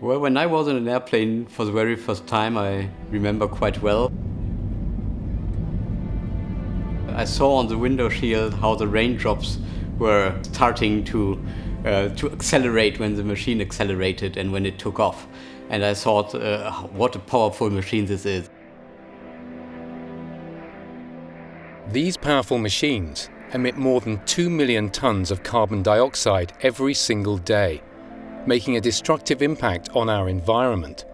Well, when I was in an airplane for the very first time, I remember quite well. I saw on the window shield how the raindrops were starting to, uh, to accelerate when the machine accelerated and when it took off. And I thought, uh, what a powerful machine this is. These powerful machines emit more than 2 million tons of carbon dioxide every single day making a destructive impact on our environment.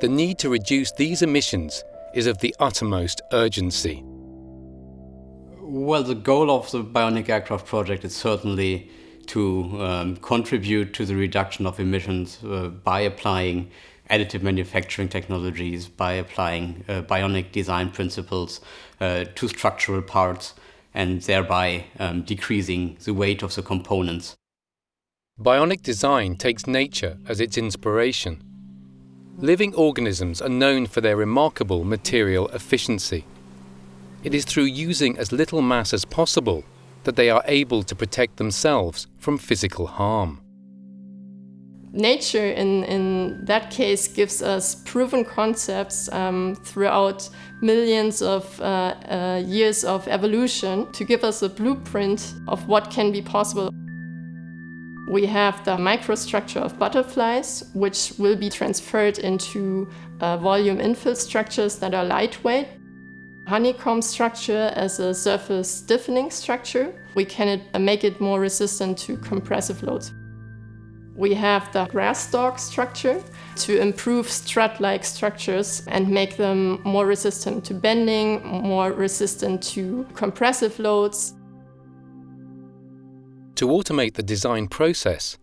The need to reduce these emissions is of the uttermost urgency. Well, the goal of the Bionic Aircraft project is certainly to um, contribute to the reduction of emissions uh, by applying additive manufacturing technologies, by applying uh, bionic design principles uh, to structural parts, and thereby um, decreasing the weight of the components. Bionic design takes nature as its inspiration. Living organisms are known for their remarkable material efficiency. It is through using as little mass as possible that they are able to protect themselves from physical harm. Nature, in, in that case, gives us proven concepts um, throughout millions of uh, uh, years of evolution to give us a blueprint of what can be possible. We have the microstructure of butterflies, which will be transferred into uh, volume infill structures that are lightweight. Honeycomb structure as a surface stiffening structure. We can make it more resistant to compressive loads. We have the grass stalk structure to improve strut-like structures and make them more resistant to bending, more resistant to compressive loads. To automate the design process,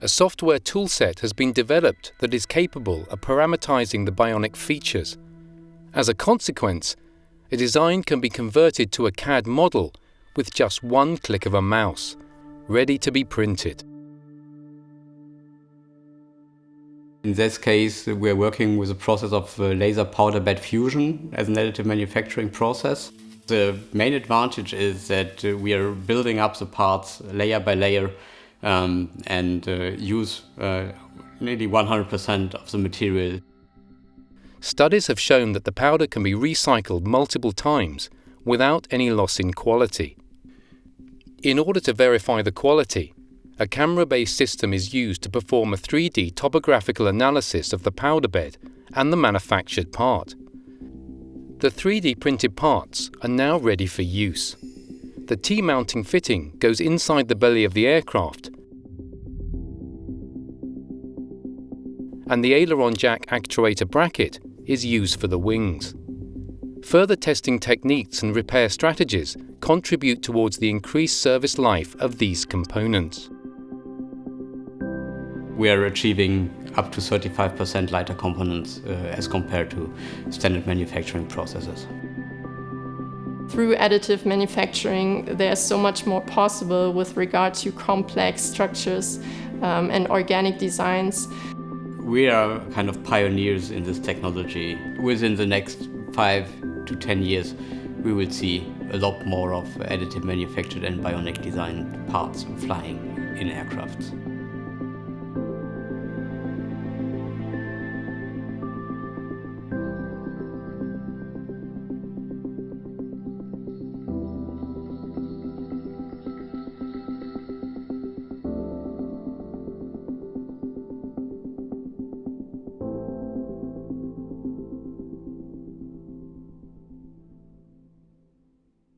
a software toolset has been developed that is capable of parameterizing the bionic features. As a consequence, a design can be converted to a CAD model with just one click of a mouse, ready to be printed. In this case, we're working with a process of uh, laser powder bed fusion as an additive manufacturing process. The main advantage is that uh, we are building up the parts layer by layer um, and uh, use uh, nearly 100% of the material. Studies have shown that the powder can be recycled multiple times without any loss in quality. In order to verify the quality, a camera-based system is used to perform a 3D topographical analysis of the powder bed and the manufactured part. The 3D printed parts are now ready for use. The T-mounting fitting goes inside the belly of the aircraft and the aileron jack actuator bracket is used for the wings. Further testing techniques and repair strategies contribute towards the increased service life of these components. We are achieving up to 35% lighter components uh, as compared to standard manufacturing processes. Through additive manufacturing, there's so much more possible with regard to complex structures um, and organic designs. We are kind of pioneers in this technology. Within the next five to 10 years, we will see a lot more of additive manufactured and bionic designed parts flying in aircrafts.